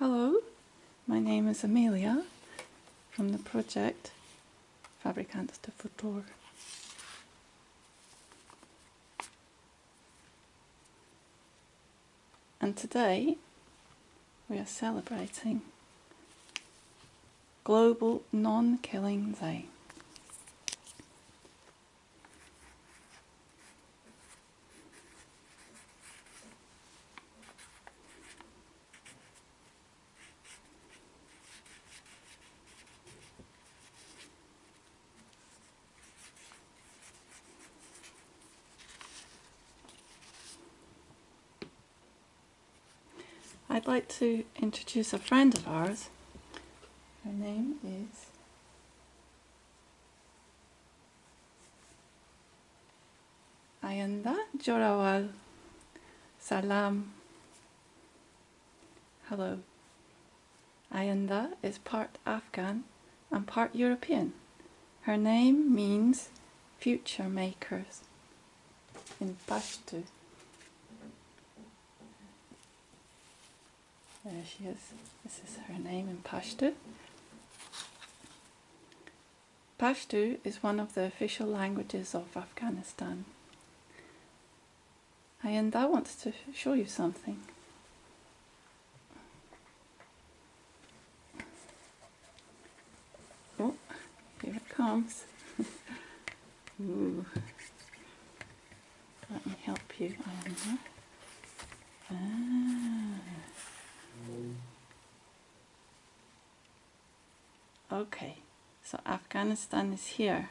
Hello, my name is Amelia from the project Fabricantes de Futuro. And today we are celebrating Global Non-Killing Day. I'd like to introduce a friend of ours. Her name is Ayanda Jorawal. Salam. Hello. Ayanda is part Afghan and part European. Her name means future makers in Pashto. There she is. This is her name in Pashto. Pashto is one of the official languages of Afghanistan. And I to show you something. Oh, here it comes. Ooh. Let me help you. Ah. Okay, so Afghanistan is here,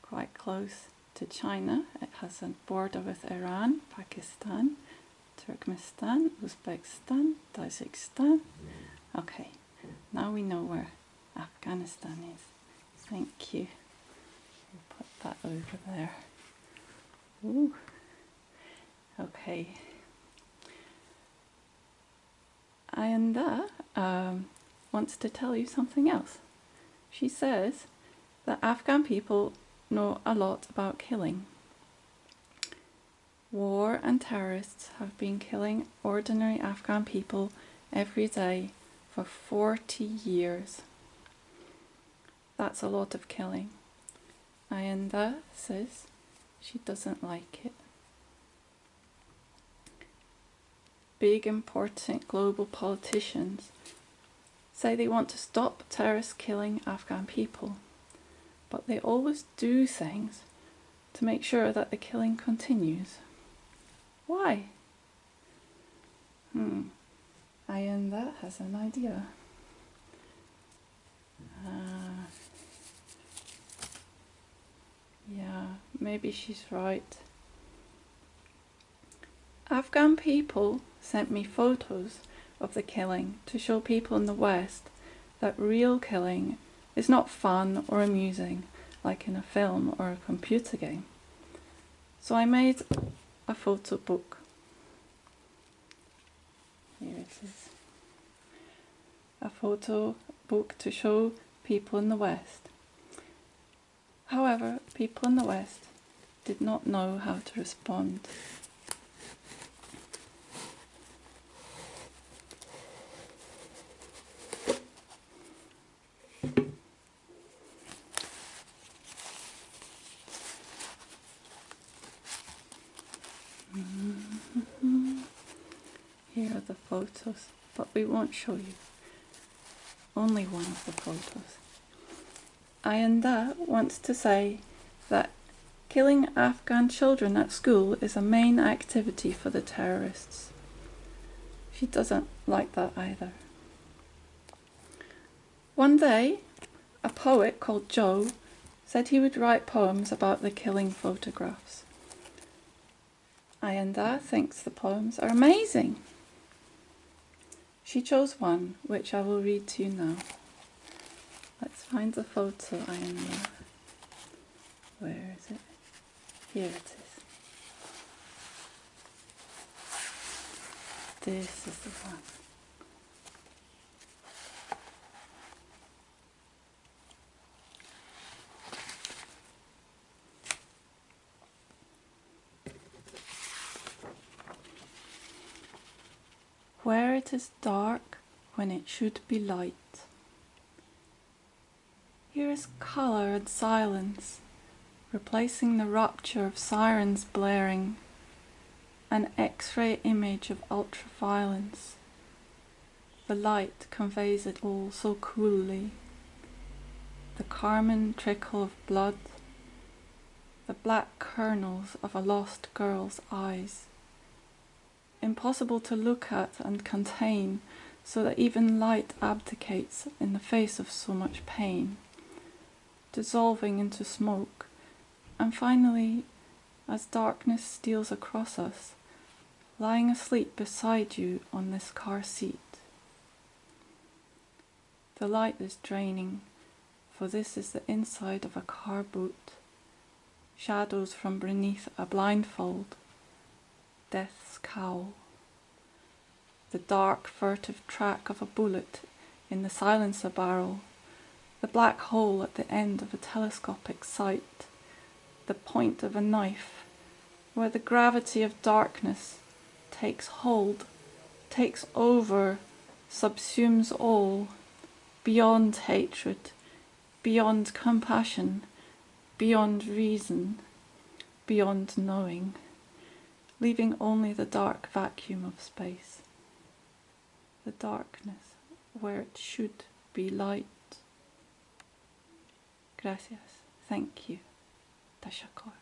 quite close to China. It has a border with Iran, Pakistan, Turkmenistan, Uzbekistan, Tajikistan. Okay, now we know where Afghanistan is. Thank you. We'll put that over there. Ooh. Okay. Ayanda um, wants to tell you something else. She says that Afghan people know a lot about killing. War and terrorists have been killing ordinary Afghan people every day for 40 years. That's a lot of killing. Ayanda says she doesn't like it. big important global politicians say they want to stop terrorists killing Afghan people, but they always do things to make sure that the killing continues. Why? Hmm, Ayanda has an idea. Uh, yeah, maybe she's right. Afghan people sent me photos of the killing to show people in the West that real killing is not fun or amusing like in a film or a computer game. So I made a photo book. Here it is. A photo book to show people in the West. However, people in the West did not know how to respond Here are the photos, but we won't show you. Only one of the photos. Ayanda wants to say that killing Afghan children at school is a main activity for the terrorists. She doesn't like that either. One day, a poet called Joe said he would write poems about the killing photographs. Ayanda thinks the poems are amazing. She chose one, which I will read to you now. Let's find the photo, I am Ayanda. Where is it? Here it is. This is the one. Where it is dark when it should be light. Here is colour and silence, replacing the rupture of sirens blaring, an X-ray image of ultraviolence. The light conveys it all so coolly. The carmine trickle of blood, the black kernels of a lost girl's eyes. Impossible to look at and contain, so that even light abdicates in the face of so much pain, dissolving into smoke, and finally, as darkness steals across us, lying asleep beside you on this car seat. The light is draining, for this is the inside of a car boot. Shadows from beneath a blindfold, death's cowl. The dark, furtive track of a bullet in the silencer barrel, the black hole at the end of a telescopic sight, the point of a knife, where the gravity of darkness takes hold, takes over, subsumes all, beyond hatred, beyond compassion, beyond reason, beyond knowing, leaving only the dark vacuum of space the darkness where it should be light. Gracias. Thank you. Tashakor.